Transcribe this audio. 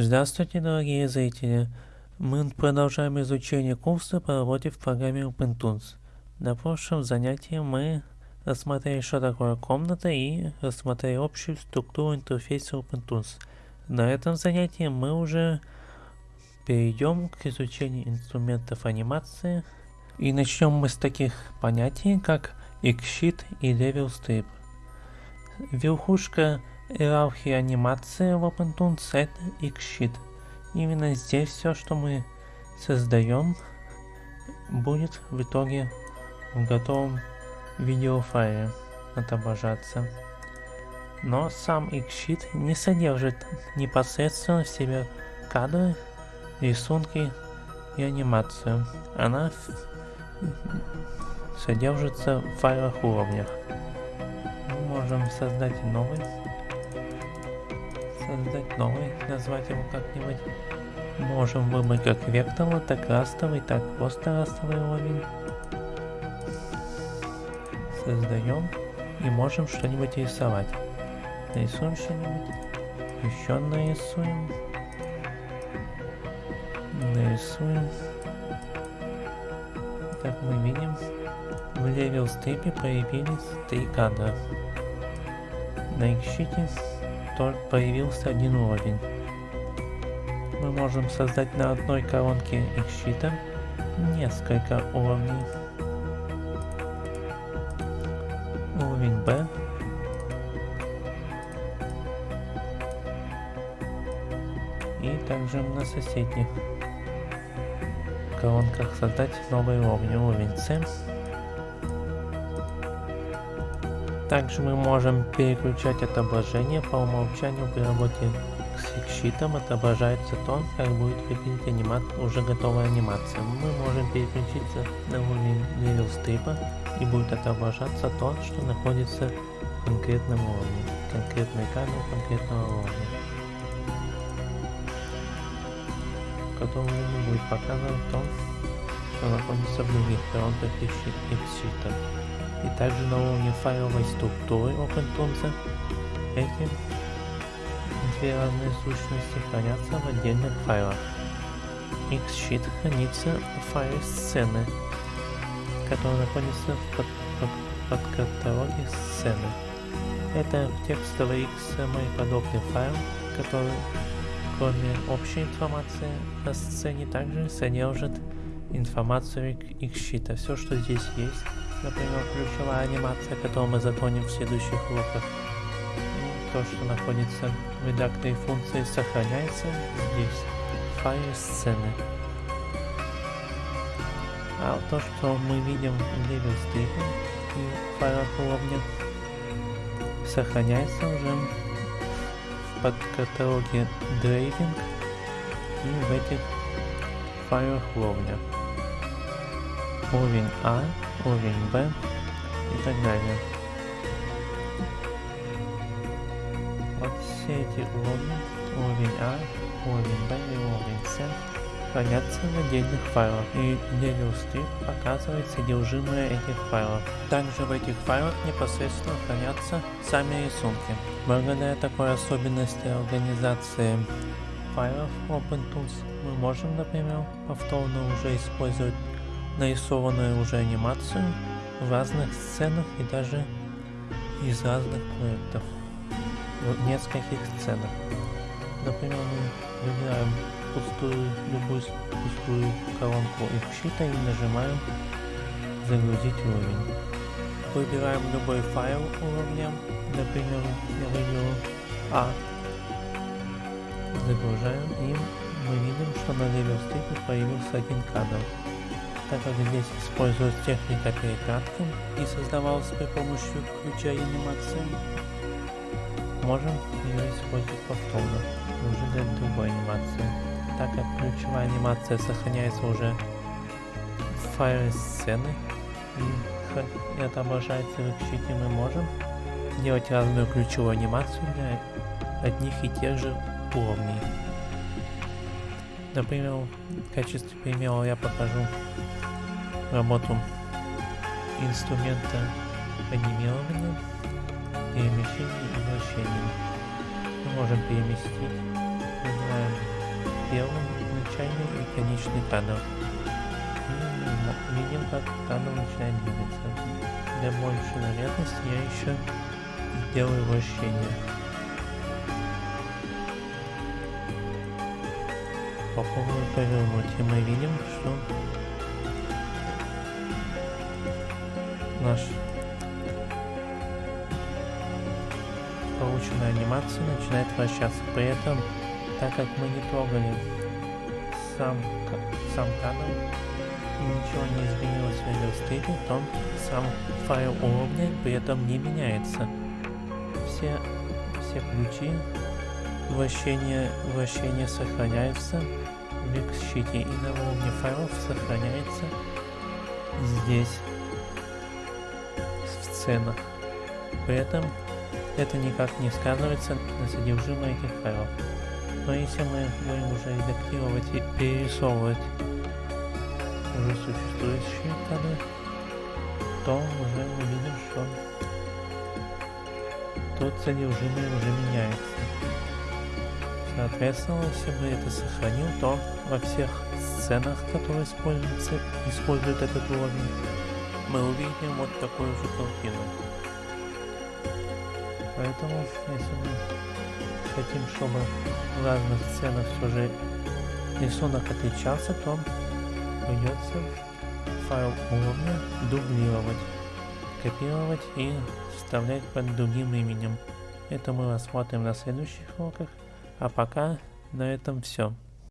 Здравствуйте, дорогие зрители! Мы продолжаем изучение курса по работе в программе OpenTools. На прошлом занятии мы рассмотрели, что такое комната и рассмотрели общую структуру интерфейса OpenTools. На этом занятии мы уже перейдем к изучению инструментов анимации. И начнем мы с таких понятий, как XSheet и Level Strip. Верхушка иерархии анимации в OpenTools это XSheet. Именно здесь все, что мы создаем, будет в итоге в готовом видеофайле отображаться. Но сам XSheet не содержит непосредственно в себе кадры, рисунки и анимацию. Она содержится в файлах уровнях. Мы можем создать новый создать новый, назвать его как-нибудь. Можем выбрать как векторный, так растовый, так просто растовый уровень. Создаем и можем что-нибудь рисовать. Нарисуем что-нибудь. Еще нарисуем. Нарисуем. Как мы видим, в Level Strip появились три кадра. На их щите появился один уровень. Мы можем создать на одной колонке их щита несколько уровней. Уровень B. И также на соседних колонках создать новый уровень. Уровень C. Также мы можем переключать отображение по умолчанию при работе с щитом отображается то, как будет выглядеть анима... уже готовая анимация. Мы можем переключиться на уровень стрипа и будет отображаться то, что находится в конкретном уровне, конкретной камере конкретного уровня. Который не будет показывать то, что находится в других коронках и и также на уровне файловой структуры OpenTools эти две разные сущности хранятся в отдельных файлах. Xsheet хранится в файле сцены, который находится в под, под, под каталоге сцены. Это текстовый XML подобный файл, который кроме общей информации о сцене также содержит информацию Xsheet. Все, что здесь есть, Например, ключевая анимация, которую мы затронем в следующих уроках. И то, что находится в редакторе функции, сохраняется здесь, в файле сцены. А то, что мы видим в level стрипе и файлах уровня, сохраняется уже в подкаталоге Driving и в этих файлах уровня. Уровень А уровень Б и так далее. Вот все эти уровни, уровень А, уровень Б и уровень С, хранятся в отдельных файлах, и Level Strip показывает содержимое этих файлов. Также в этих файлах непосредственно хранятся сами рисунки. Благодаря такой особенности организации файлов OpenTools мы можем, например, повторно уже использовать нарисованную уже анимацию в разных сценах и даже из разных проектов. В нескольких сценах. Например, мы выбираем пустую, любую пустую колонку из щита и нажимаем загрузить уровень. Выбираем любой файл уровня, например, я выберу А. Загружаем и мы видим, что на level степи появился один кадр как здесь используется техника перекатки и создавалась при помощи ключа анимации, можем ее использовать повторно, уже для другой анимации. Так как ключевая анимация сохраняется уже в файле сцены и, отображается в экшите, мы можем делать разную ключевую анимацию для одних и тех же уровней. Например, в качестве примера я покажу работу инструмента анимирования, перемещения и вращения. Мы можем переместить, выбираем конечный кадр. И видим, как кадр начинает двигаться. Для большей наглядности я еще сделаю вращение. Попробую повернуть, и мы видим, что наш полученная анимация начинает вращаться. При этом, так как мы не трогали сам, сам канал и ничего не изменилось в Illustrator, то сам файл уровня при этом не меняется. Все, все ключи вращения, вращения сохраняются в X-щите и на уровне файлов сохраняется здесь в сценах. При этом это никак не сказывается на содержимое этих файлов. Но если мы будем уже редактировать и перерисовывать уже существующие кадры, то уже мы видим, что тут содержимое уже меняется. Соответственно, если мы это сохраним, то во всех сценах, которые используются, используют этот уровень, мы увидим вот такую же картину. Поэтому, если мы хотим, чтобы в разных сценах все же рисунок отличался, то придется файл уровня дублировать, копировать и вставлять под другим именем. Это мы рассмотрим на следующих уроках. А пока на этом все.